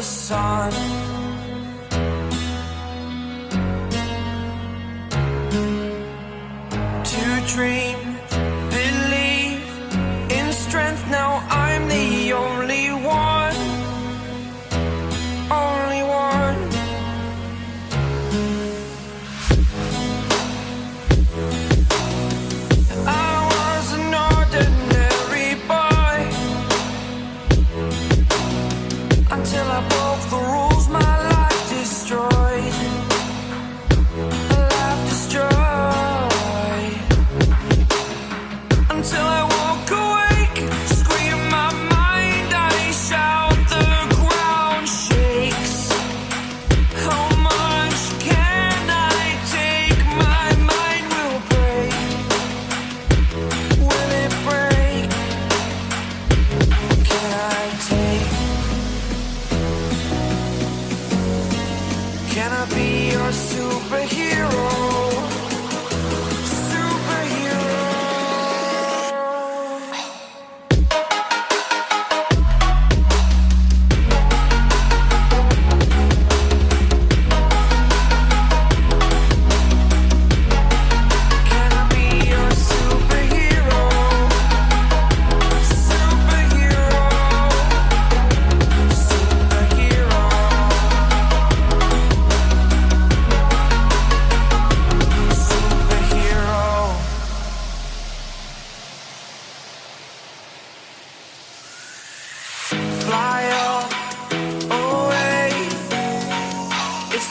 the sun.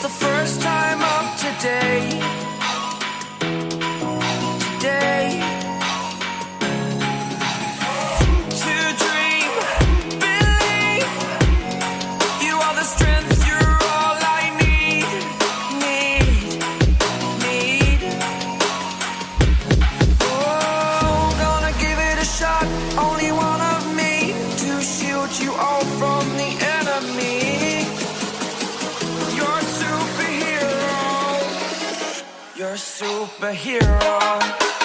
the first time up today. You're a superhero.